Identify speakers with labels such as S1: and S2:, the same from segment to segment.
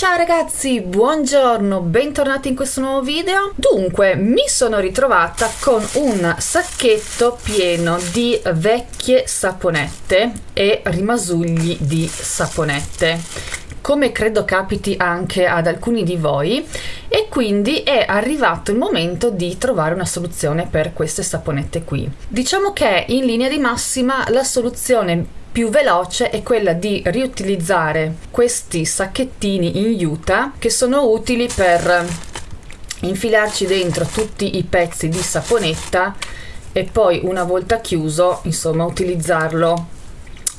S1: Ciao ragazzi, buongiorno, bentornati in questo nuovo video. Dunque, mi sono ritrovata con un sacchetto pieno di vecchie saponette e rimasugli di saponette come credo capiti anche ad alcuni di voi e quindi è arrivato il momento di trovare una soluzione per queste saponette qui. Diciamo che in linea di massima la soluzione più veloce è quella di riutilizzare questi sacchettini in juta che sono utili per infilarci dentro tutti i pezzi di saponetta e poi una volta chiuso insomma utilizzarlo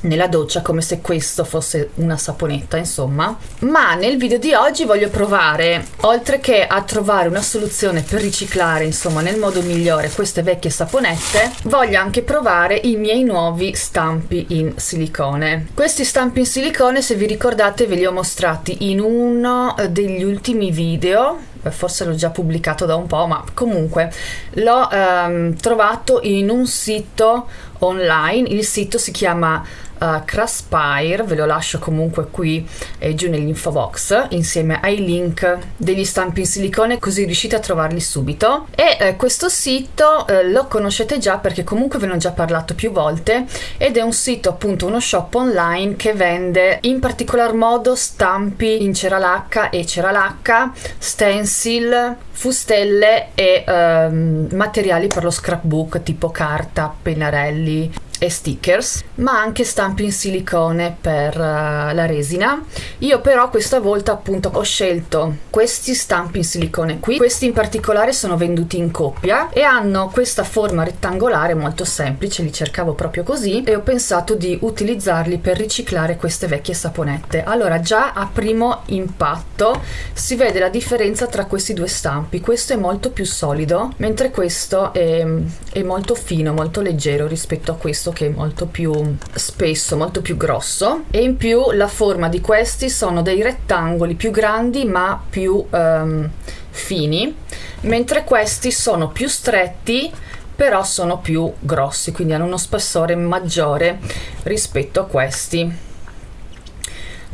S1: nella doccia come se questo fosse una saponetta insomma. Ma nel video di oggi voglio provare oltre che a trovare una soluzione per riciclare insomma nel modo migliore queste vecchie saponette voglio anche provare i miei nuovi stampi in silicone. Questi stampi in silicone se vi ricordate ve li ho mostrati in uno degli ultimi video. Forse l'ho già pubblicato da un po' ma comunque l'ho ehm, trovato in un sito online. Il sito si chiama uh, Craspire, ve lo lascio comunque qui eh, giù nell'info box insieme ai link degli stampi in silicone così riuscite a trovarli subito. E eh, questo sito eh, lo conoscete già perché comunque ve ne ho già parlato più volte ed è un sito appunto uno shop online che vende in particolar modo stampi in ceralacca e ceralacca, stencil, fustelle e ehm, materiali per lo scrapbook tipo carta, pennarelli e stickers ma anche stampi in silicone per uh, la resina. Io però questa volta appunto ho scelto questi stampi in silicone qui. Questi in particolare sono venduti in coppia e hanno questa forma rettangolare molto semplice li cercavo proprio così e ho pensato di utilizzarli per riciclare queste vecchie saponette. Allora già a primo impatto si vede la differenza tra questi due stampi. Questo è molto più solido mentre questo è, è molto fino molto leggero rispetto a questo che è molto più spesso, molto più grosso e in più la forma di questi sono dei rettangoli più grandi ma più um, fini, mentre questi sono più stretti però sono più grossi, quindi hanno uno spessore maggiore rispetto a questi.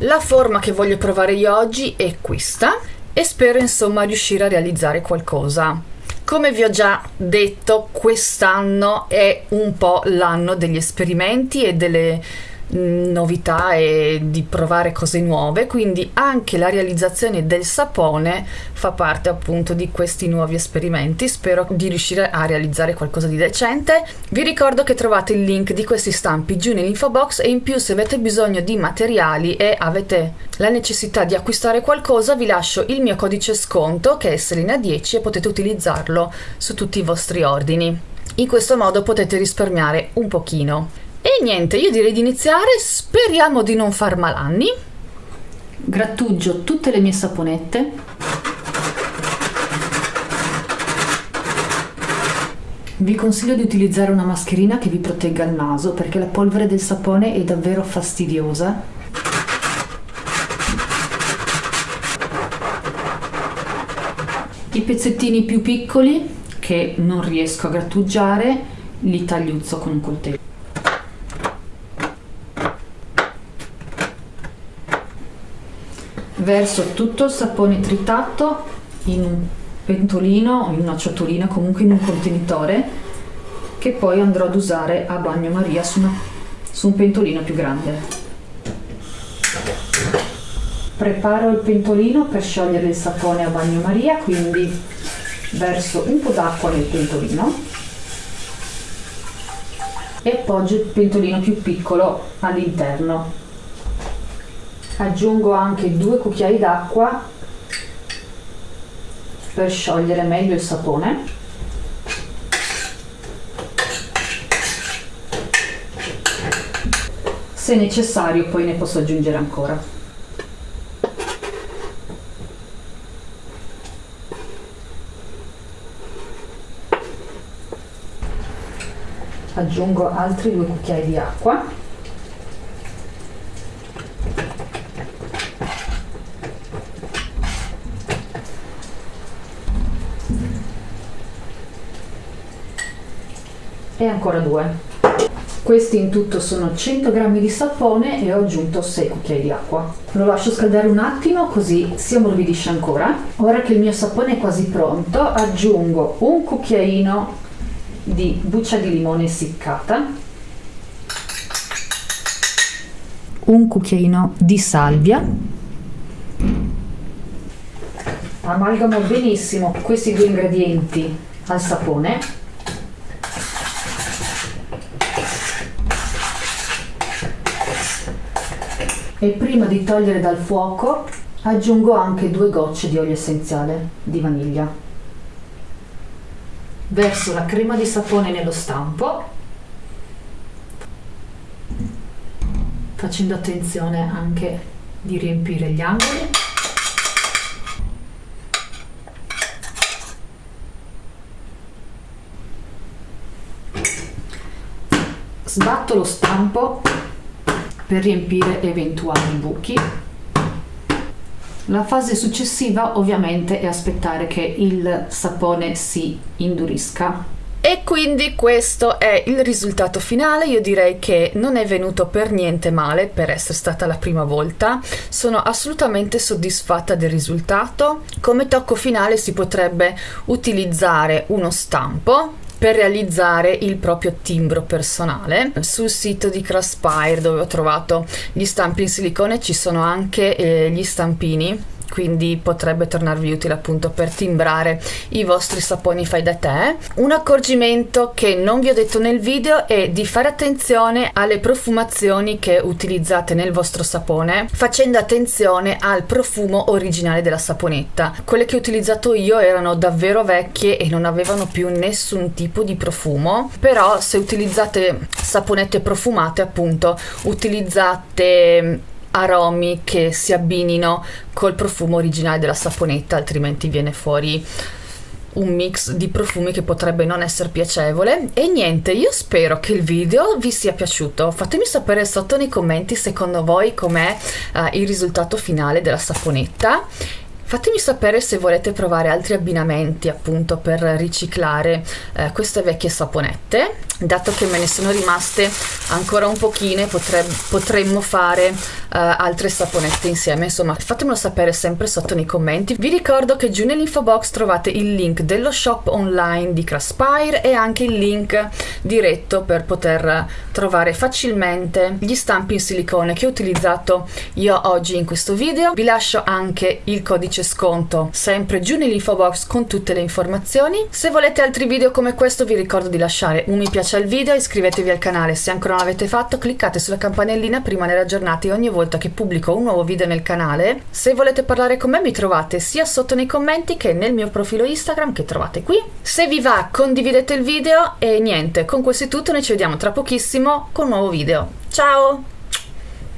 S1: La forma che voglio provare io oggi è questa e spero insomma riuscire a realizzare qualcosa come vi ho già detto, quest'anno è un po' l'anno degli esperimenti e delle novità e di provare cose nuove. Quindi anche la realizzazione del sapone fa parte appunto di questi nuovi esperimenti. Spero di riuscire a realizzare qualcosa di decente. Vi ricordo che trovate il link di questi stampi giù nell'info box e in più se avete bisogno di materiali e avete la necessità di acquistare qualcosa vi lascio il mio codice sconto che è Selena10 e potete utilizzarlo su tutti i vostri ordini. In questo modo potete risparmiare un pochino e niente, io direi di iniziare, speriamo di non far malanni. Grattugio tutte le mie saponette. Vi consiglio di utilizzare una mascherina che vi protegga il naso perché la polvere del sapone è davvero fastidiosa. I pezzettini più piccoli che non riesco a grattugiare li tagliuzzo con un coltello. Verso tutto il sapone tritato in un pentolino o in una ciotolina, comunque in un contenitore che poi andrò ad usare a bagnomaria su, una, su un pentolino più grande. Preparo il pentolino per sciogliere il sapone a bagnomaria, quindi verso un po' d'acqua nel pentolino e appoggio il pentolino più piccolo all'interno aggiungo anche due cucchiai d'acqua per sciogliere meglio il sapone. Se necessario poi ne posso aggiungere ancora. Aggiungo altri due cucchiai di acqua e ancora due. Questi in tutto sono 100 g di sapone e ho aggiunto 6 cucchiai di acqua. Lo lascio scaldare un attimo così si ammorbidisce ancora. Ora che il mio sapone è quasi pronto aggiungo un cucchiaino di buccia di limone essiccata un cucchiaino di salvia. Amalgamo benissimo questi due ingredienti al sapone e prima di togliere dal fuoco aggiungo anche due gocce di olio essenziale di vaniglia. Verso la crema di sapone nello stampo. Facendo attenzione anche di riempire gli angoli. Sbatto lo stampo per riempire eventuali buchi. La fase successiva ovviamente è aspettare che il sapone si indurisca. E quindi questo è il risultato finale, io direi che non è venuto per niente male per essere stata la prima volta, sono assolutamente soddisfatta del risultato. Come tocco finale si potrebbe utilizzare uno stampo per realizzare il proprio timbro personale. Sul sito di Craspire dove ho trovato gli stampi in silicone ci sono anche eh, gli stampini quindi potrebbe tornarvi utile appunto per timbrare i vostri saponi fai da te. Un accorgimento che non vi ho detto nel video è di fare attenzione alle profumazioni che utilizzate nel vostro sapone, facendo attenzione al profumo originale della saponetta. Quelle che ho utilizzato io erano davvero vecchie e non avevano più nessun tipo di profumo, però se utilizzate saponette profumate appunto utilizzate aromi che si abbinino col profumo originale della saponetta, altrimenti viene fuori un mix di profumi che potrebbe non essere piacevole. E niente io spero che il video vi sia piaciuto. Fatemi sapere sotto nei commenti secondo voi com'è uh, il risultato finale della saponetta Fatemi sapere se volete provare altri abbinamenti appunto per riciclare eh, queste vecchie saponette. Dato che me ne sono rimaste ancora un pochine potre potremmo fare eh, altre saponette insieme. Insomma fatemelo sapere sempre sotto nei commenti. Vi ricordo che giù nell'info box trovate il link dello shop online di Craspire e anche il link diretto per poter trovare facilmente gli stampi in silicone che ho utilizzato io oggi in questo video. Vi lascio anche il codice codice sconto sempre giù nell'info box con tutte le informazioni. Se volete altri video come questo vi ricordo di lasciare un mi piace al video, iscrivetevi al canale se ancora non l'avete fatto, cliccate sulla campanellina per rimanere aggiornati ogni volta che pubblico un nuovo video nel canale. Se volete parlare con me mi trovate sia sotto nei commenti che nel mio profilo Instagram che trovate qui. Se vi va condividete il video e niente, con questo è tutto, noi ci vediamo tra pochissimo con un nuovo video. Ciao!